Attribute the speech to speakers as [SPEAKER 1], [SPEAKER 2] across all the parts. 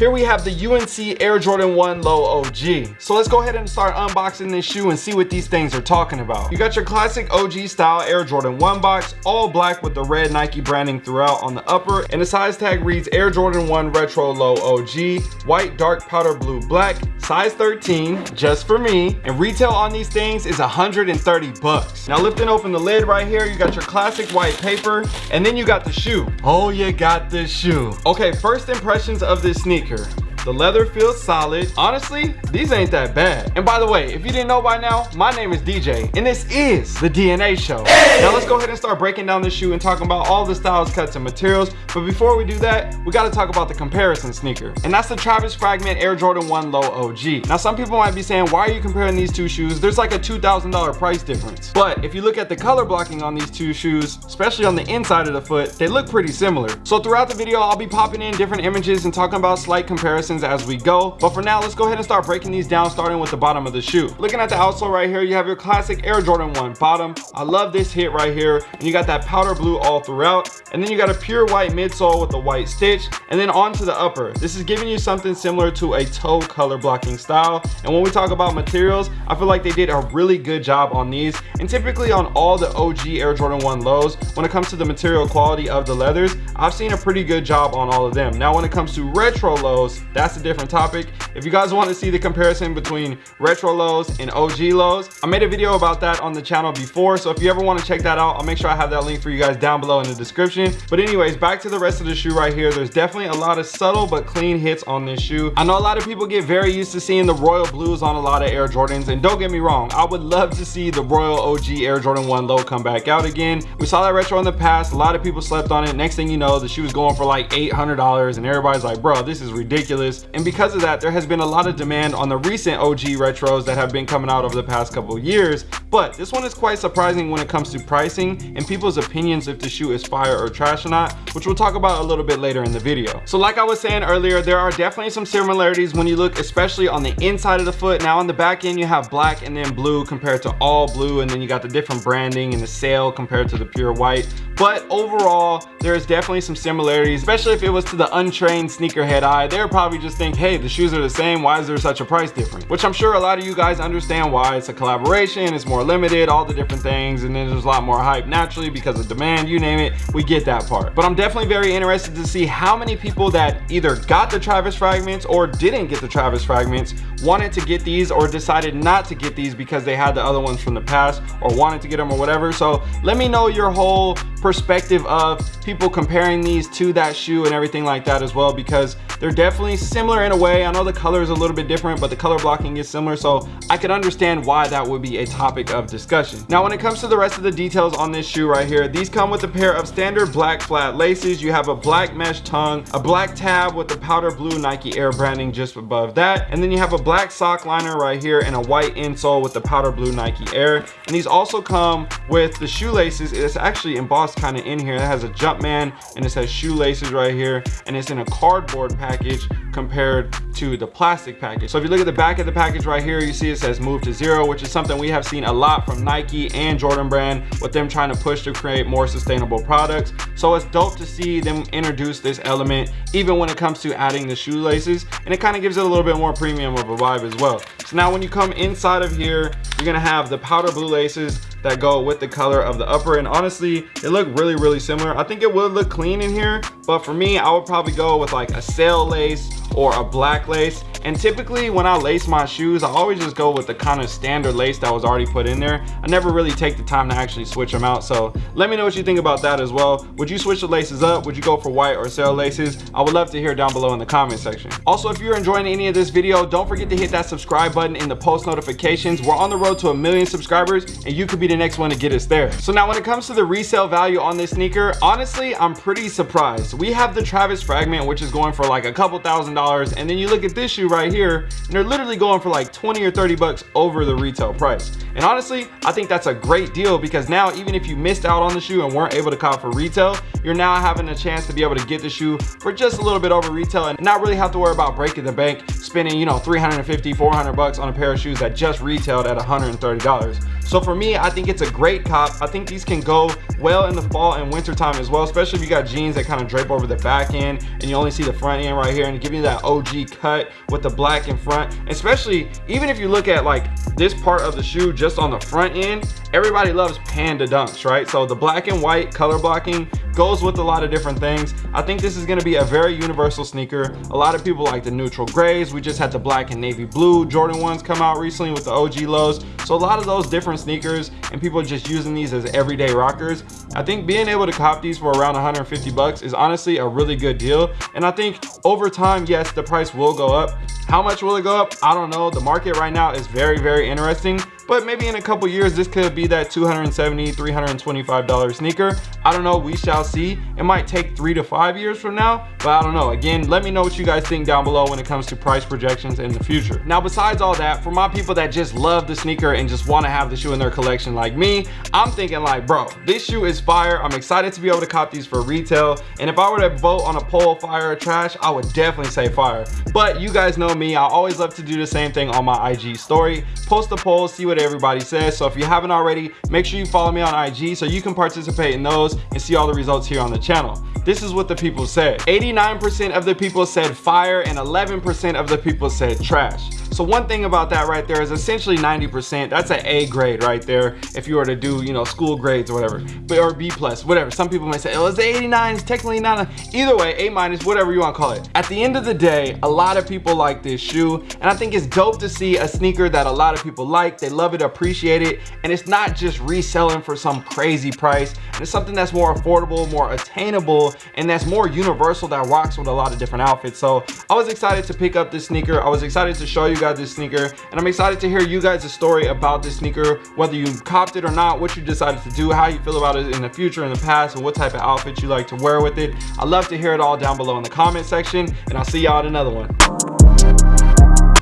[SPEAKER 1] Here we have the UNC Air Jordan 1 Low OG. So let's go ahead and start unboxing this shoe and see what these things are talking about. You got your classic OG style Air Jordan 1 box, all black with the red Nike branding throughout on the upper, and the size tag reads Air Jordan 1 Retro Low OG, white dark powder blue black, size 13, just for me, and retail on these things is 130 bucks. Now lifting open the lid right here, you got your classic white paper, and then you got the shoe. Oh, you got the shoe. Okay, first impressions of this sneaker here. The leather feels solid. Honestly, these ain't that bad. And by the way, if you didn't know by now, my name is DJ, and this is the DNA Show. Hey! Now let's go ahead and start breaking down this shoe and talking about all the styles, cuts, and materials. But before we do that, we gotta talk about the comparison sneaker. And that's the Travis Fragment Air Jordan 1 Low OG. Now some people might be saying, why are you comparing these two shoes? There's like a $2,000 price difference. But if you look at the color blocking on these two shoes, especially on the inside of the foot, they look pretty similar. So throughout the video, I'll be popping in different images and talking about slight comparisons as we go but for now let's go ahead and start breaking these down starting with the bottom of the shoe. Looking at the outsole right here you have your classic air jordan 1 bottom. I love this hit right here and you got that powder blue all throughout and then you got a pure white midsole with the white stitch and then onto the upper. This is giving you something similar to a toe color blocking style and when we talk about materials i feel like they did a really good job on these and typically on all the og air jordan 1 lows when it comes to the material quality of the leathers i've seen a pretty good job on all of them. Now when it comes to retro lows that's a different topic. If you guys want to see the comparison between retro lows and og lows i made a video about that on the channel before so if you ever want to check that out i'll make sure i have that link for you guys down below in the description. But anyways back to the rest of the shoe right here. There's definitely a lot of subtle but clean hits on this shoe. I know a lot of people get very used to seeing the royal blues on a lot of air jordans and don't get me wrong i would love to see the royal og air jordan 1 low come back out again. We saw that retro in the past a lot of people slept on it. Next thing you know the shoe was going for like 800 dollars and everybody's like bro this is ridiculous. And because of that there has been a lot of demand on the recent og retros that have been coming out over the past couple years but this one is quite surprising when it comes to pricing and people's opinions if the shoe is fire or trash or not which we'll talk about a little bit later in the video. So like i was saying earlier there are definitely some similarities when you look especially on the inside of the foot. Now on the back end you have black and then blue compared to all blue and then you got the different branding and the sail compared to the pure white. But overall there's definitely some similarities especially if it was to the untrained sneakerhead eye. They're probably just think hey the shoes are the same. Why is there such a price difference? Which i'm sure a lot of you guys understand why it's a collaboration it's more limited all the different things and then there's a lot more hype. Naturally because of demand you name it we get that part. But i'm definitely very interested to see how many people that either got the travis fragments or didn't get the travis fragments wanted to get these or decided not to get these because they had the other ones from the past or wanted to get them or whatever. So let me know your whole perspective of people comparing these to that shoe and everything like that as well because they're definitely similar in a way. I know the color is a little bit different but the color blocking is similar so i could understand why that would be a topic of discussion. Now when it comes to the rest of the details on this shoe right here these come with a pair of standard black flat laces. You have a black mesh tongue a black tab with the powder blue nike air branding just above that. And then you have a black sock liner right here and a white insole with the powder blue nike air. And these also come with the shoelaces. It's actually embossed kind of in here. It has a jumpman and it says shoelaces right here. And it's in a cardboard package compared to the plastic package. So if you look at the back of the package right here you see it says move to zero which is something we have seen a lot from nike and jordan brand with them trying to push to create more sustainable products. So it's dope to see them introduce this element even when it comes to adding the shoelaces and it kind of gives it a little bit more premium of a vibe as well. So now when you come inside of here you're gonna have the powder blue laces that go with the color of the upper and honestly they look really really similar. I think it would look clean in here but for me i would probably go with like a sail lace or a black lace. And typically when i lace my shoes i always just go with the kind of standard lace that was already put in there. I never really take the time to actually switch them out so let me know what you think about that as well. Would you switch the laces up? Would you go for white or sail laces? I would love to hear down below in the comment section. Also if you're enjoying any of this video don't forget to hit that subscribe button in the post notifications. We're on the road to a million subscribers and you could be the next one to get us there. So now when it comes to the resale value on this sneaker honestly i'm pretty surprised. We have the travis fragment which is going for like a couple thousand dollars and then you look at this shoe right here and they're literally going for like 20 or 30 bucks over the retail price and honestly i think that's a great deal because now even if you missed out on the shoe and weren't able to cop for retail you're now having a chance to be able to get the shoe for just a little bit over retail and not really have to worry about breaking the bank spending, you know, 350, 400 bucks on a pair of shoes that just retailed at $130. So for me, I think it's a great cop. I think these can go well in the fall and winter time as well, especially if you got jeans that kind of drape over the back end and you only see the front end right here and give you that OG cut with the black in front. Especially even if you look at like this part of the shoe just on the front end, everybody loves panda dunks, right? So the black and white color blocking goes with a lot of different things. I think this is gonna be a very universal sneaker. A lot of people like the neutral grays. We just had the black and navy blue Jordan 1s come out recently with the OG lows. So a lot of those different sneakers and people just using these as everyday rockers. I think being able to cop these for around 150 bucks is honestly a really good deal. And I think over time, yes, the price will go up. How much will it go up? I don't know. The market right now is very, very interesting but maybe in a couple years this could be that 270 325 dollar sneaker. I don't know we shall see. It might take three to five years from now but i don't know. Again let me know what you guys think down below when it comes to price projections in the future. Now besides all that for my people that just love the sneaker and just want to have the shoe in their collection like me i'm thinking like bro this shoe is fire. I'm excited to be able to cop these for retail. And if i were to vote on a poll fire or trash i would definitely say fire. But you guys know me i always love to do the same thing on my ig story. Post a poll see what everybody says. So if you haven't already, make sure you follow me on IG so you can participate in those and see all the results here on the channel. This is what the people said. 89% of the people said fire and 11% of the people said trash. So one thing about that right there is essentially 90%. That's an A grade right there. If you were to do, you know, school grades or whatever, but or B plus, whatever. Some people may say, oh, it's 89. It's technically not a, either way, A minus, whatever you want to call it. At the end of the day, a lot of people like this shoe. And I think it's dope to see a sneaker that a lot of people like. They love it, appreciate it. And it's not just reselling for some crazy price. And it's something that's more affordable, more attainable, and that's more universal that rocks with a lot of different outfits. So I was excited to pick up this sneaker. I was excited to show you guys this sneaker and I'm excited to hear you guys' story about this sneaker whether you copped it or not what you decided to do how you feel about it in the future in the past and what type of outfits you like to wear with it i love to hear it all down below in the comment section and I'll see y'all in another one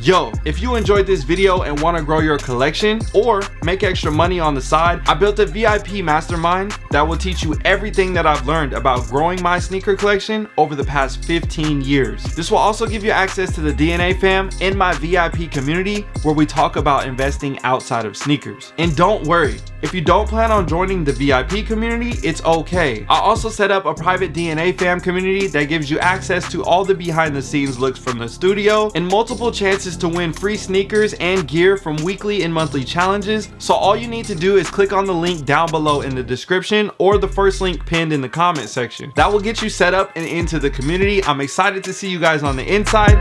[SPEAKER 1] Yo, if you enjoyed this video and want to grow your collection or make extra money on the side, I built a VIP mastermind that will teach you everything that I've learned about growing my sneaker collection over the past 15 years. This will also give you access to the DNA fam in my VIP community where we talk about investing outside of sneakers. And don't worry, if you don't plan on joining the VIP community, it's okay. I also set up a private DNA fam community that gives you access to all the behind the scenes looks from the studio and multiple chances to win free sneakers and gear from weekly and monthly challenges. So all you need to do is click on the link down below in the description or the first link pinned in the comment section. That will get you set up and into the community. I'm excited to see you guys on the inside.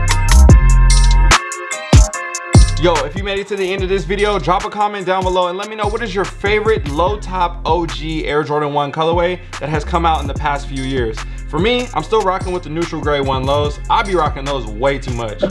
[SPEAKER 1] Yo, if you made it to the end of this video, drop a comment down below and let me know what is your favorite low top OG Air Jordan 1 colorway that has come out in the past few years. For me, I'm still rocking with the neutral gray one lows. I'll be rocking those way too much.